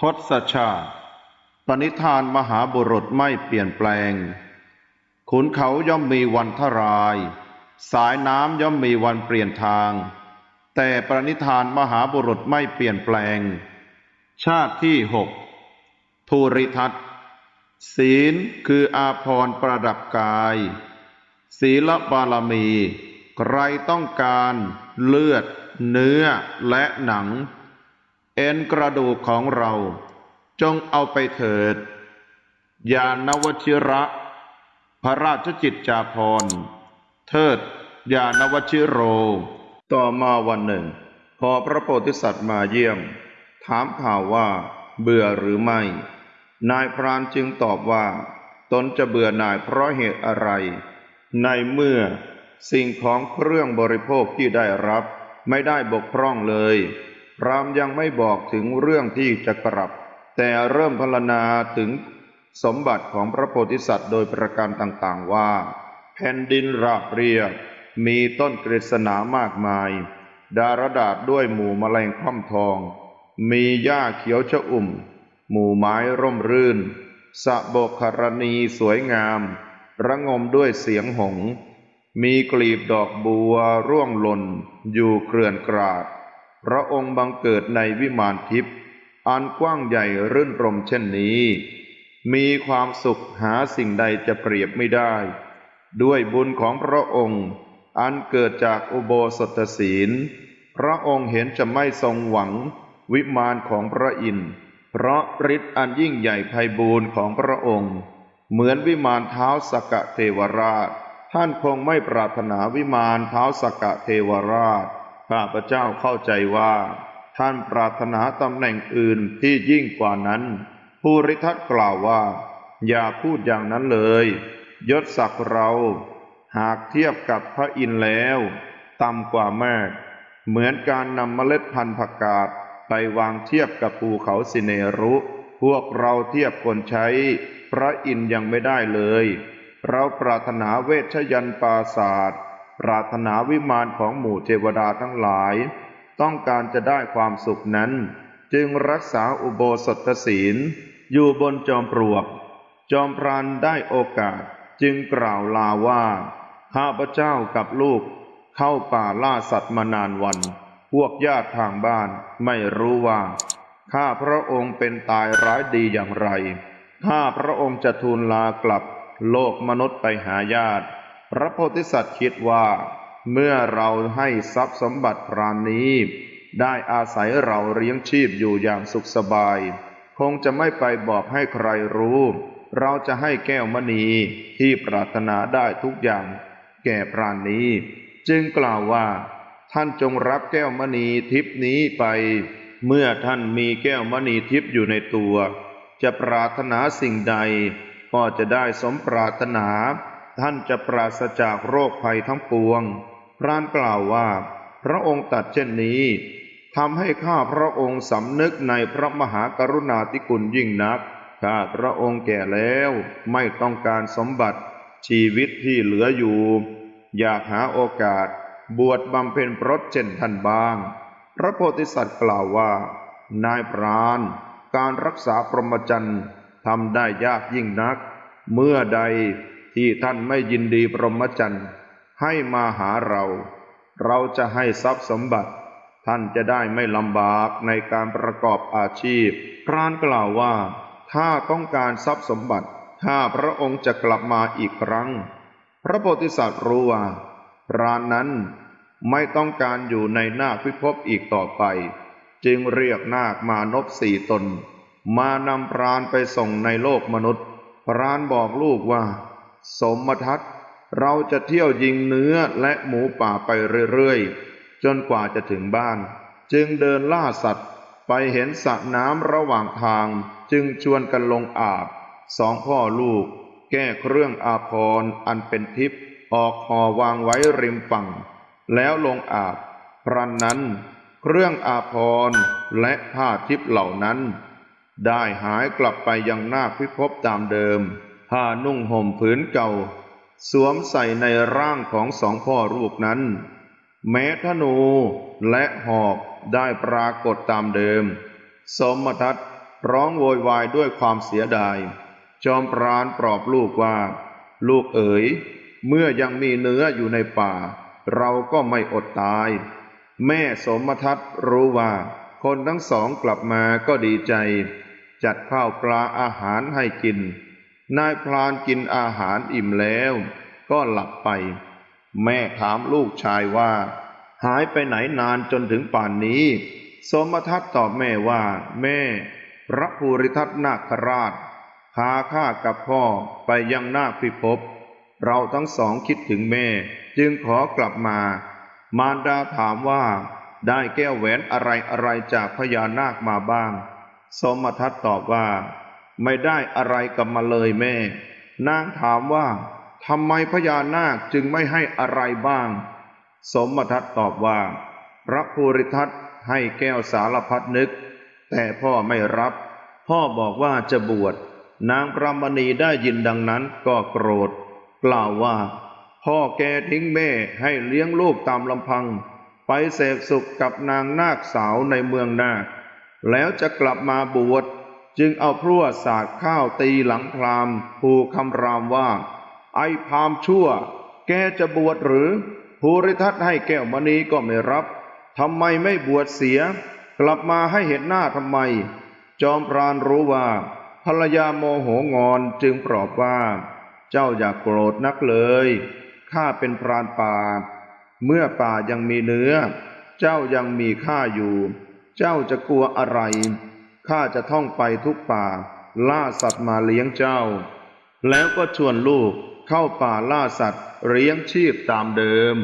ทศชาติ ปณิธานมหาบุรุษไม่เปลี่ยนแปลง ขุนเขาย่อมมีวันทราย สายน้ำย่อมมีวันเปลี่ยนทาง แต่ปณิธานมหาบุรุษไม่เปลี่ยนแปลง ชาติที่หกภูริทัตศีลคืออาภรณ์ประดับกาย ศีลบารมี ใครต้องการเลือด เนื้อและหนัง เอ็นกระดูกของเรา จงเอาไปเถิด ยานวชิระ พระราชจิตจาภรเทิด ยานวชิโร ต่อมาวันหนึ่ง พอพระโพธิสัตว์มาเยี่ยม ถามข่าวว่า เบื่อหรือไม่ นายพรานจึงตอบว่า ตนจะเบื่อหน่ายเพราะเหตุอะไร ในเมื่อสิ่งของเครื่องบริโภคที่ได้รับไม่ได้บกพร่องเลย พรามยังไม่บอกถึงเรื่องที่จะกลับ แต่เริ่มพรรณนาถึงสมบัติของพระโพธิสัตว์โดยประการต่างๆว่า แผ่นดินราบเรียบมีต้นกฤษณามากมาย ดารดาษด้วยหมู่มแมลงค่อมทอง มีหญ้าเขียวชอุ่ม หมู่ไม้ร่มรื่นสะบกครณีสวยงาม ระงมด้วยเสียงหง มีกลีบดอกบัวร่วงหล่น อยู่เกลื่อนกราด พระองค์บังเกิดในวิมานทิพย์อันกว้างใหญ่รื่นรมเช่นนี้ มีความสุขหาสิ่งใดจะเปรียบไม่ได้ ด้วยบุญของพระองค์ อันเกิดจากอุโบสถศีล พระองค์เห็นจะไม่ทรงหวังวิมานของพระอินทร์เพราะฤทธิ์อันยิ่งใหญ่ไพบูรณ์ของพระองค์ เหมือนวิมานเท้าสกเทวราช ท่านคงไม่ปรารถนาวิมานเท้าสกเทวราช ข้าพเจ้าเข้าใจว่า ท่านปรารถนาตำแหน่งอื่นที่ยิ่งกว่านั้น ภูริทัตกล่าวว่า อย่าพูดอย่างนั้นเลย ยศศักดิ์เรา หากเทียบกับพระอินทร์แล้วต่ำกว่าแม่เหมือนการนำเมล็ดพันธุ์ผักกาดไปวางเทียบกับภูเขาสิเนรุ พวกเราเทียบคนใช้ พระอินยังไม่ได้เลย เราปรารถนาเวชยันต์ปราศาสตร์ ปรารถนาวิมานของหมู่เทวดาทั้งหลาย ต้องการจะได้ความสุขนั้น จึงรักษาอุโบสถศีล อยู่บนจอมปลวก จอมพรานได้โอกาสจึงกล่าวลาว่าข้าพเจ้ากับลูก เข้าป่าล่าสัตว์มานานวัน พวกญาติทางบ้านไม่รู้ว่าข้าพระองค์เป็นตายร้ายดีอย่างไร ข้าพระองค์จะทูลลากลับโลกมนุษย์ไปหาญาติ พระโพธิสัตว์คิดว่า เมื่อเราให้ทรัพย์สมบัติพรานนี้ ได้อาศัยเราเลี้ยงชีพอยู่อย่างสุขสบาย คงจะไม่ไปบอกให้ใครรู้ เราจะให้แก้วมณีที่ปรารถนาได้ทุกอย่าง แก่พรานนี้ จึงกล่าวว่า ท่านจงรับแก้วมณีทิพนี้ไป เมื่อท่านมีแก้วมณีทิพอยู่ในตัว จะปรารถนาสิ่งใด ก็จะได้สมปรารถนา ท่านจะปราศจากโรคภัยทั้งปวง พรานกล่าวว่า พระองค์ตัดเช่นนี้ทำให้ข้าพระองค์สำนึกในพระมหากรุณาธิคุณยิ่งนัก ข้าพระองค์แก่แล้วไม่ต้องการสมบัติชีวิตที่เหลืออยู่ อยากหาโอกาส บวชบำเพ็ญพรตเช่นท่านบ้าง พระโพธิสัตว์กล่าวว่า นายพรานการรักษาพรหมจรรย์ทำได้ยากยิ่งนัก เมื่อใด ที่ท่านไม่ยินดีพรหมจรรย์ให้มาหาเรา เราจะให้ทรัพย์สมบัติ ท่านจะได้ไม่ลำบากในการประกอบอาชีพพรานกล่าวว่า ถ้าต้องการทรัพย์สมบัติ ถ้าพระองค์จะกลับมาอีกครั้ง พระโพธิสัตว์รู้ว่าพรานนั้นไม่ต้องการอยู่ในนาคพิภพอีกต่อไป จึงเรียกนาคมานพสี่ตน มานำพรานไปส่งในโลกมนุษย์ พรานบอกลูกว่า สมทัศน์เราจะเที่ยวยิงเนื้อและหมูป่าไปเรื่อยๆ จนกว่าจะถึงบ้าน จึงเดินล่าสัตว์ ไปเห็นสระน้ำระหว่างทาง จึงชวนกันลงอาบ สองพ่อลูก แก้เครื่องอาภรณ์อันเป็นทิพย์ออกห่อวางไว้ริมฝั่ง แล้วลงอาบพรันนั้น เครื่องอาภรณ์และผ้าทิพย์เหล่านั้น ได้หายกลับไปยังนาคพิภพตามเดิม ผ้านุ่งห่มผืนเก่า สวมใส่ในร่างของสองพ่อลูกนั้น แม้ธนูและหอกได้ปรากฏตามเดิม สมทัตร้องโวยวายด้วยความเสียดาย จอมปราณปลอบลูกว่า ลูกเอ๋ย เมื่อยังมีเนื้ออยู่ในป่า เราก็ไม่อดตาย แม่สมทัศน์รู้ว่า คนทั้งสองกลับมาก็ดีใจ จัดข้าวปลาอาหารให้กิน นายพลานกินอาหารอิ่มแล้ว ก็หลับไป แม่ถามลูกชายว่า หายไปไหนนานจนถึงป่านนี้ สมทัศน์ตอบแม่ว่า แม่ พระภูริทัตนาคราชพาข้ากับพ่อไปยังนาคพิภพเราทั้งสองคิดถึงแม่ จึงขอกลับมา มารดาถามว่า ได้แก้วแหวนอะไรอะไรจากพญานาคมาบ้าง สมทัศน์ตอบว่า ไม่ได้อะไรกลับมาเลยแม่ นางถามว่าทำไมพญานาคจึงไม่ให้อะไรบ้าง สมทัศน์ตอบว่า พระภูริทัตให้แก้วสารพัดนึก แต่พ่อไม่รับ พ่อบอกว่าจะบวช นางพระมณีได้ยินดังนั้นก็โกรธ กล่าวว่า พ่อแกทิ้งแม่ให้เลี้ยงลูกตามลำพัง ไปเสพสุขกับนางนาคสาวในเมืองนาคแล้วจะกลับมาบวช จึงเอาพลั่วสาดข้าวตีหลังพรามผูกคำรามว่า ไอพรามชั่ว แกจะบวชหรือภูริทัตให้แก้วมณีก็ไม่รับทำไมไม่บวชเสีย กลับมาให้เห็นหน้าทำไม จอมพรานรู้ว่า ภรรยาโมโหงอนจึงปลอบว่า เจ้าอย่ากโกรธนักเลยข้าเป็นพรานป่า เมื่อป่ายังมีเนื้อ เจ้ายังมีข้าอยู่ เจ้าจะกลัวอะไร ข้าจะท่องไปทุกป่า ล่าสัตว์มาเลี้ยงเจ้า แล้วก็ชวนลูกเข้าป่าล่าสัตว์เลี้ยงชีพตามเดิม